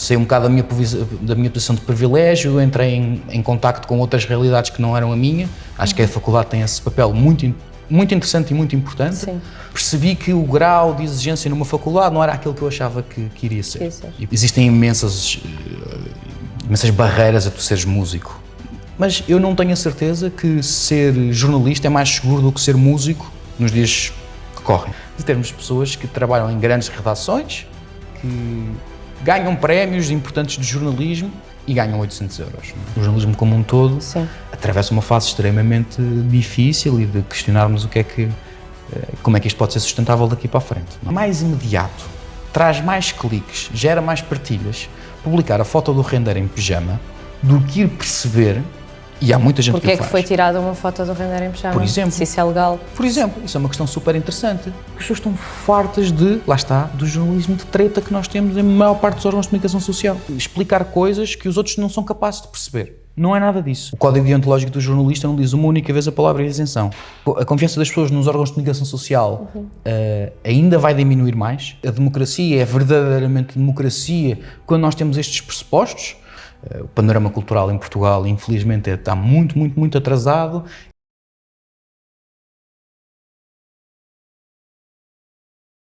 saí um bocado da minha, da minha posição de privilégio, entrei em, em contacto com outras realidades que não eram a minha. Acho que a faculdade tem esse papel muito, muito interessante e muito importante. Sim. Percebi que o grau de exigência numa faculdade não era aquilo que eu achava que, que iria ser. Isso. Existem imensas, eh, imensas barreiras a tu seres músico. Mas eu não tenho a certeza que ser jornalista é mais seguro do que ser músico nos dias que correm. De termos pessoas que trabalham em grandes redações, que ganham prémios importantes de jornalismo e ganham 800 euros. O jornalismo como um todo Sim. atravessa uma fase extremamente difícil e de questionarmos o que é que, eh, como é que isto pode ser sustentável daqui para a frente. Mais imediato, traz mais cliques, gera mais partilhas, publicar a foto do render em pijama do que ir perceber, e há muita gente Porquê que é que faz. foi tirada uma foto do render em pijama? Por exemplo. Se isso é legal. Por exemplo, isso é uma questão super interessante. As pessoas estão fartas de, lá está, do jornalismo de treta que nós temos em maior parte dos órgãos de comunicação social. Explicar coisas que os outros não são capazes de perceber. Não é nada disso. O código deontológico do jornalista não diz uma única vez a palavra isenção. A confiança das pessoas nos órgãos de comunicação social eh, ainda vai diminuir mais. A democracia é verdadeiramente democracia quando nós temos estes pressupostos. Eh, O panorama cultural em Portugal, infelizmente, é- está muito, muito, muito atrasado